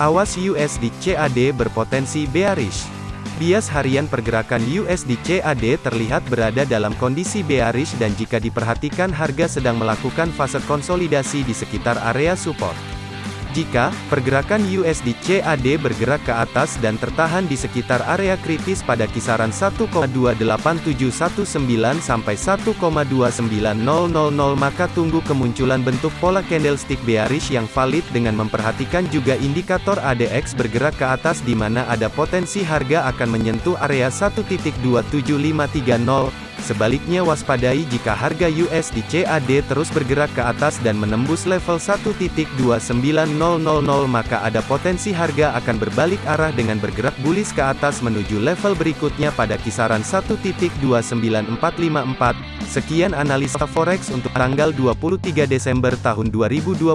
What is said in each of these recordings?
Awas USD CAD berpotensi bearish. Bias harian pergerakan USD CAD terlihat berada dalam kondisi bearish dan jika diperhatikan harga sedang melakukan fase konsolidasi di sekitar area support. Jika pergerakan USD CAD bergerak ke atas dan tertahan di sekitar area kritis pada kisaran 1,28719 sampai 1,29000 maka tunggu kemunculan bentuk pola candlestick bearish yang valid dengan memperhatikan juga indikator ADX bergerak ke atas di mana ada potensi harga akan menyentuh area 1.27530 Sebaliknya waspadai jika harga USD CAD terus bergerak ke atas dan menembus level 1.29000 maka ada potensi harga akan berbalik arah dengan bergerak bullish ke atas menuju level berikutnya pada kisaran 1.29454. Sekian analisa forex untuk tanggal 23 Desember tahun 2021.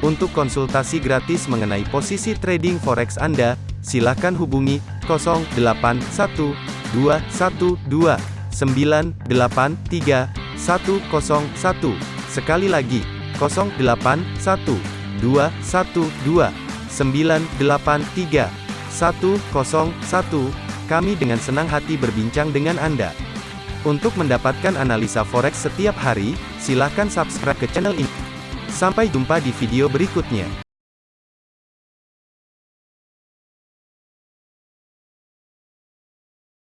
Untuk konsultasi gratis mengenai posisi trading forex Anda, silakan hubungi 081212 983 101. Sekali lagi, 081 212 983 101. Kami dengan senang hati berbincang dengan Anda. Untuk mendapatkan analisa forex setiap hari, silakan subscribe ke channel ini. Sampai jumpa di video berikutnya.